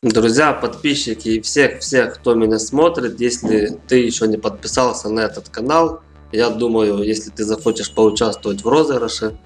Друзья, подписчики и всех-всех, кто меня смотрит, если ты еще не подписался на этот канал, я думаю, если ты захочешь поучаствовать в розыгрыше,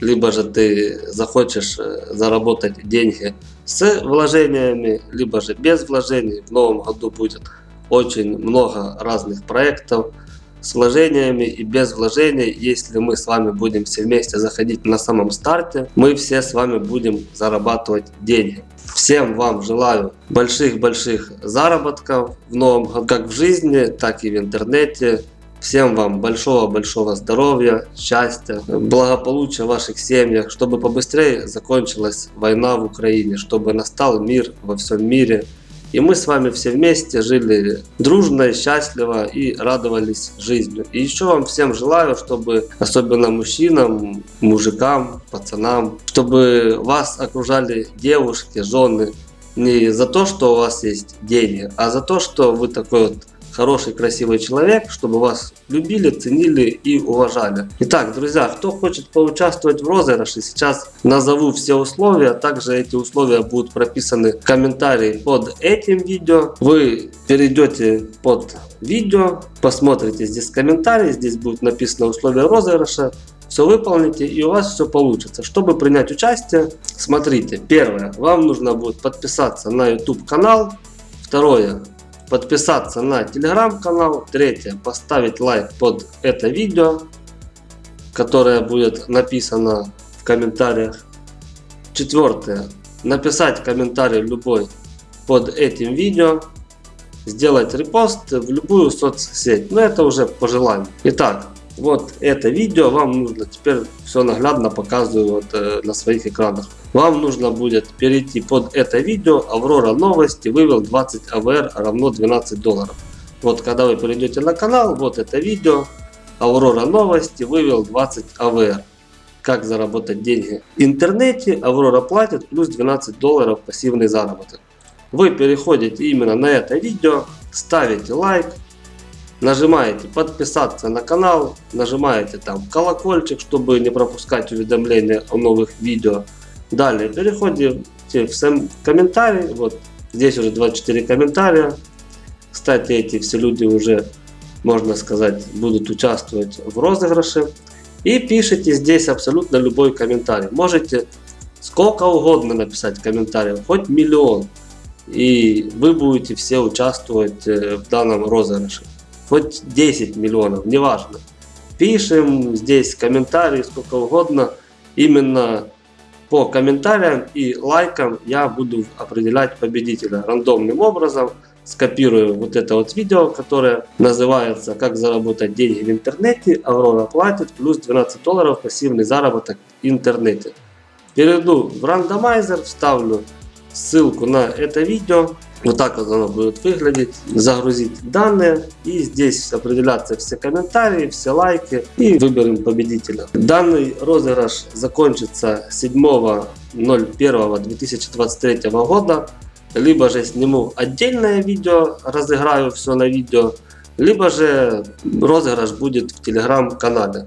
либо же ты захочешь э, заработать деньги с вложениями, либо же без вложений, в новом году будет очень много разных проектов с вложениями и без вложений. Если мы с вами будем все вместе заходить на самом старте, мы все с вами будем зарабатывать деньги. Всем вам желаю больших-больших заработков в новом году, как в жизни, так и в интернете. Всем вам большого-большого здоровья, счастья, благополучия в ваших семьях, чтобы побыстрее закончилась война в Украине, чтобы настал мир во всем мире. И мы с вами все вместе жили дружно, счастливо и радовались жизнью. И еще вам всем желаю, чтобы, особенно мужчинам, мужикам, пацанам, чтобы вас окружали девушки, жены, не за то, что у вас есть деньги, а за то, что вы такой вот хороший, красивый человек, чтобы вас любили, ценили и уважали. Итак, друзья, кто хочет поучаствовать в розыгрыше, сейчас назову все условия. Также эти условия будут прописаны в комментарии под этим видео. Вы перейдете под видео, посмотрите здесь комментарии, здесь будет написано условия розыгрыша все выполните и у вас все получится. Чтобы принять участие, смотрите, первое, вам нужно будет подписаться на YouTube канал, второе, подписаться на телеграм-канал. Третье, поставить лайк под это видео, которое будет написано в комментариях. Четвертое, написать комментарий любой под этим видео. Сделать репост в любую соцсеть. Но это уже по желанию. Итак, вот это видео вам нужно, теперь все наглядно показываю вот, э, на своих экранах. Вам нужно будет перейти под это видео, Аврора новости вывел 20 АВР равно 12 долларов. Вот когда вы перейдете на канал, вот это видео, Аврора новости вывел 20 АВР. Как заработать деньги в интернете, Аврора платит плюс 12 долларов пассивный заработок. Вы переходите именно на это видео, ставите лайк, нажимаете подписаться на канал, нажимаете там колокольчик, чтобы не пропускать уведомления о новых видео. Далее переходите в сам комментарий, вот здесь уже 24 комментария. Кстати, эти все люди уже, можно сказать, будут участвовать в розыгрыше. И пишите здесь абсолютно любой комментарий. Можете сколько угодно написать комментариев, хоть миллион. И вы будете все участвовать э, в данном розыгрыше хоть 10 миллионов, неважно. Пишем здесь комментарии сколько угодно. Именно по комментариям и лайкам я буду определять победителя рандомным образом. Скопирую вот это вот видео, которое называется «Как заработать деньги в интернете». Аврора платит плюс 12 долларов пассивный заработок в интернете. Перейду в рандомайзер, вставлю ссылку на это видео. Вот так вот оно будет выглядеть. Загрузить данные. И здесь определяться все комментарии, все лайки. И выберем победителя. Данный розыгрыш закончится 7.01.2023 года. Либо же сниму отдельное видео, разыграю все на видео. Либо же розыгрыш будет в телеграм-канале.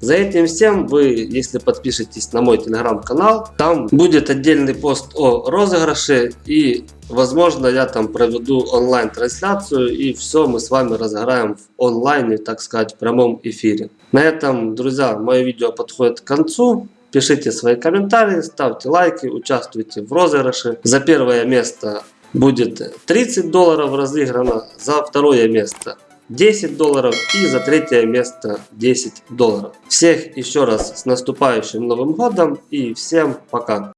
За этим всем вы, если подпишетесь на мой телеграм-канал, там будет отдельный пост о розыгрыше и возможно я там проведу онлайн трансляцию и все мы с вами разыграем в онлайне, так сказать, в прямом эфире. На этом, друзья, мое видео подходит к концу. Пишите свои комментарии, ставьте лайки, участвуйте в розыгрыше. За первое место будет 30 долларов разыграно, за второе место 10 долларов и за третье место 10 долларов. Всех еще раз с наступающим Новым Годом и всем пока!